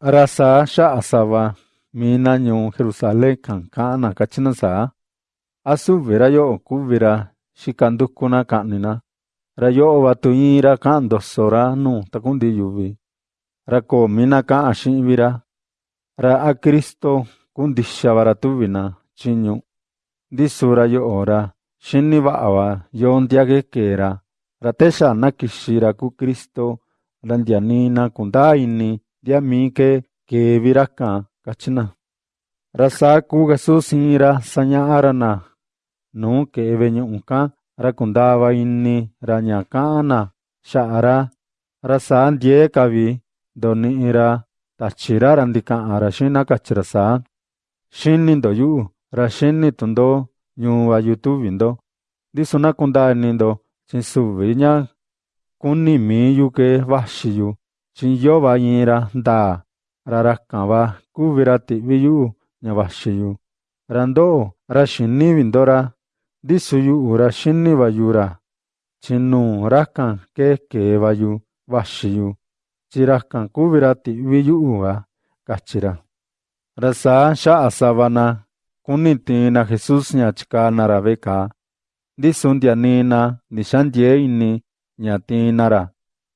Arasa xa'asava minañu Jerusalén kanka'ana kachinasa asuvi ra yo'o kuvira xikandukuna ka'anina ra yo'oba tu'ira ka'an ndosora nu ta kunti yuvi. Ra koomina ka'an xi'ivira ra a Cristo kuntixaba ra tuvina chiñu. Ntisura yo'ora xiniva'ava yoo ntiakeekera ra techana kixira ku Cristo ra ntianina kundaa'ini diamike ke viraka kachina rasa ku gasu sinra sanya arana nu ke venyu unka rakundava inni ranya kana sha'ara rasa ndie kavi donira tachira randika arashina kachirasa shinni ndoyu rashinni tundo nyuwa youtube indo disuna kundanindo chinsuviña kunimi yuke vashiyu Chinyoba yinra da rarakaba kubirati biyu nyabashiyu. Rando rashini vindora disuyu urashini vayura chinnu rakkan ke ke vayu vashiyu. Chirakkan kubirati viyu uva kachira. Rasa sha asavana kuniti na Jesus nya chika naraveka disundya nina nishandieini nyatinara.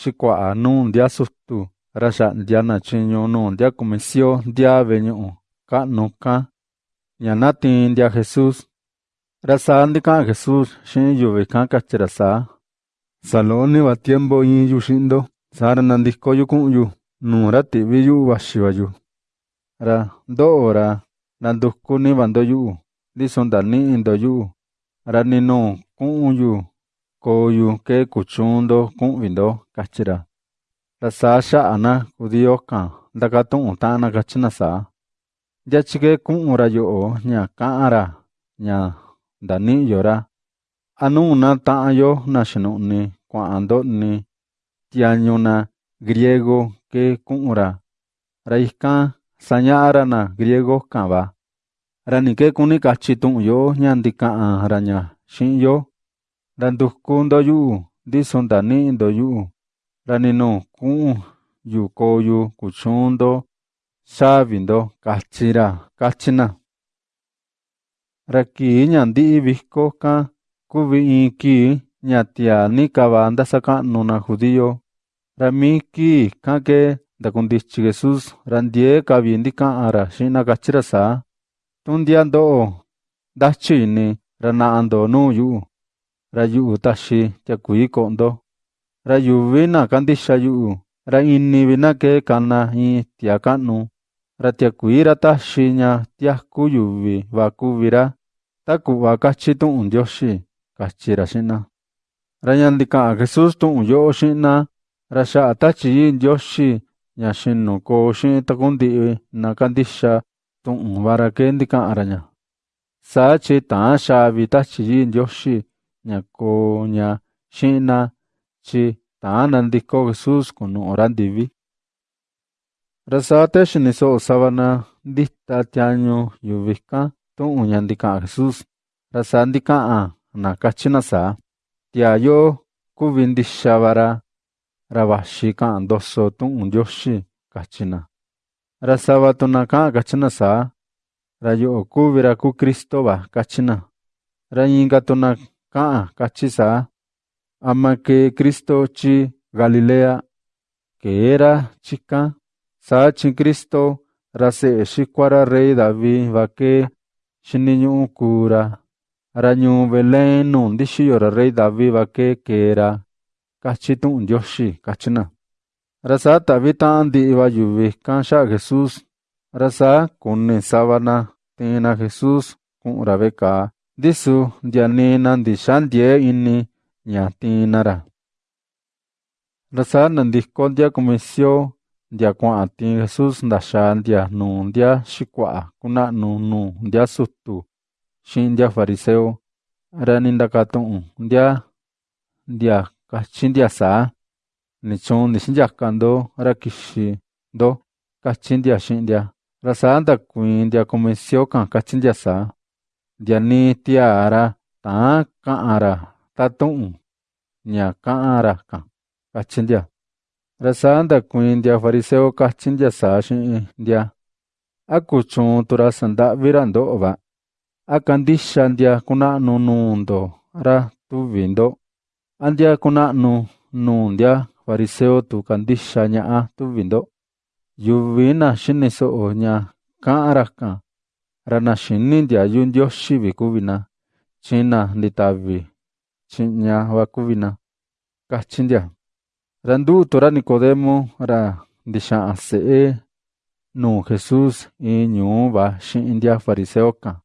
xikua'a nuu ntia sutu ra ya'ndianachiñu nuu ntia kumecio ntiave ñu'u ka'nu ka ñana tiin ntia jesús. Ra sa ntika'an jesús xi'in yuvi ka'kachi ra saa salóniva tiempo iyu xi'indo saa ra nantikoyu ku'unyu nuura tiviyu vaxivayu ra ndo'o ra nantukuniva ntoyu'u ndiso ntani'i ntoyu'u ra Kóyu ke kuchúndo ku'vindo kachira. Rasaa xa'ana kudiyóka ndakatu'u ta'ana kachinasa. Yachike ku'ura yo'o ña ka'ara ña ndani'yora. Anúna ta'ayo naxinu'ni kua'ando'ni tiañuna griego ke ku'ura. Raika saña'arana griego ka'va. Ranike kuni kachi tu'unyo ñandika'ara ña xinyo ra ña xi'in yo ra nduku ndo yu'u ndisu ndani'i ndo yu'u ra ni nuu ku'un yu koo yu kuchuun ndo xavi ndo katyi ra katyi na ra kii ña ndi'i viko kan kuvi in kii ña tiaa ni kava ndasaka'nu na judío. Ra mii kii kan kee ndakundityi Jesús ra ndiee ka vi ndika'an ra xi'in na katyi ra saa. Tundia ndo'o ini ra na'a ndo nuu yu'u ra yu'u taxi tiakuii ko'o ndo ra yuvi na kandixa yu'u ini vi na kee kana in tiaa ka'nu ra tiakuii ra taxi ña tiaku yuvi va kuvi ra ta ku'va katyi tu'un Ndioxi katyi ra xi'in na ra ña ndika'an Jesús tu'un xi'in na. Ra xa'a Tatyi Ii Ndioxi ña xinu koo xi'in takundi'i na kandixa tu'un va ra kee ndika'an ra ña saa tyi ta'an xaa vi Tatyi Ii Ndioxi ña koo ña xi'in na tyi ta'an nandiko Jesús kunu'u ra ndivi ra saa te xini so'o sava na ndita tiañu yuvi kan tu'un ña ndika'an Jesús. Ndika'an na katyi na saa tiaa yo kuvi ndixa va ra ra vaxi ka'an ndoso tu'un Ndioxi katyi na. Ra sava tu na ka'an katyi na saa ra yo'o kuvi ra kuu Kristo Ah, ka'a kachisa ¿ah? ama que Cristo chi Galilea que era chica sa chi Cristo rase xicuara rey David vaque xiniñu'u cura. Rañu Belén nundi xiyora rey David vaque que era kachitu'un yoxi kachina rasa tavi ta'an di'iva yuvi ka'anxa Jesús. Rasa kune sábana tena Jesús ku'unra be kaa ndisu ndia nii na ndixandiee ini ña tiin na ra ra saa nandiko ndia kumisio ndia kuaꞌan tiin Jesús ndaxaa ndia nuu ndia xikuaꞌa kunaꞌnu nuu ndia sutu xiꞌin ndia fariseo ra nindakatuꞌun ndia ndia kachi ndia saa ndixindyaka ndo ra kixi ndo kachi ndia xiꞌin ndia ra saa ndakuiin ndia kumisio kan kachi ndia saa ndia nii tiaa ra taán kaꞌan ra tatuꞌun ña kaꞌan ra kan kachi ndia ra saa ndakuiin ndia fariseo kachi ndia saa xiꞌin ndia ¿a kuchuun tu ra sandaꞌvi ra ndoꞌo va? ¿a kandixa ndia kunaꞌnu nuu ndo ra tuvi ndo? ¿a ndia kunaꞌnu nuu ndia fariseo tu kandixa ñaꞌa tuvi ndo? Yuvi na xini soꞌo ña kaꞌan Ranaxinínt'ia yu ndyoxi bikúbina chjina ndita'bi chji'ña bakúbina kajchindíia randú tora nicodemo ra ndixa'an se'e nu jesús in ñuu ba xi'india fariseokan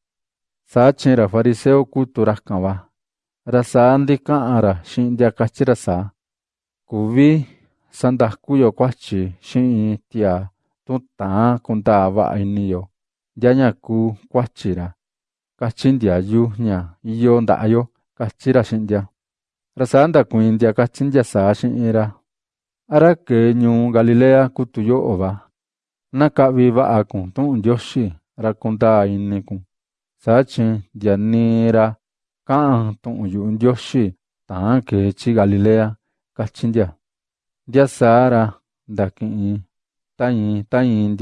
sa chenra fariseo kuturajkan ba rasandi ka'anra xi'india kachira sa. Kuvi sandajkuyo kuajchi xi'in tia tuta'an kunta ba'a iniyo vaꞌa ini yo ndia ña kuu kuachi ra kachi ndiayu ña iyo ndaꞌa yo kachi ra xiꞌin ndia ra saa ndakuiin ndia kachi ndia saa xiꞌin ra ¿a ra kee ñuu Galilea kuu tu yoꞌo va? Na kaꞌvi vaꞌa kun tuꞌun Ndioxi ra kundaa ini kun. Saa chi ndia nii ra kaꞌan tuꞌun yuꞌu Ndioxi taán kee chi Galilea kachi ndia ndia saa ra ndakiꞌin ta iin